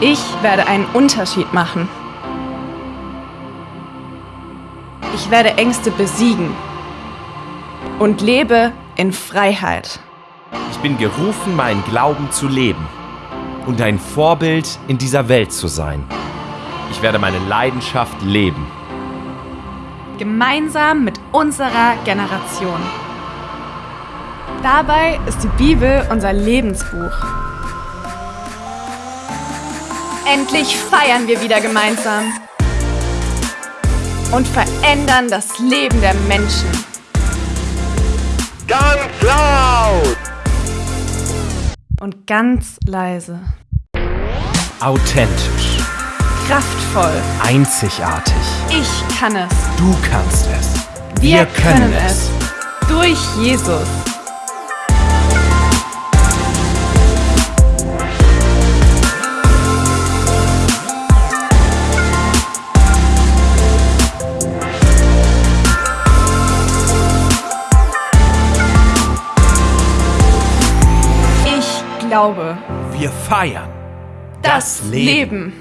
Ich werde einen Unterschied machen. Ich werde Ängste besiegen und lebe in Freiheit. Ich bin gerufen, meinen Glauben zu leben und ein Vorbild in dieser Welt zu sein. Ich werde meine Leidenschaft leben. Gemeinsam mit unserer Generation. Dabei ist die Bibel unser Lebensbuch. Endlich feiern wir wieder gemeinsam und verändern das Leben der Menschen. Ganz laut! Und ganz leise. Authentisch, Kraftvoll. einzigartig. Ich kann es. Du kannst es. Wir, können es. Durch Jesus. Glaube, Wir feiern das, Leben.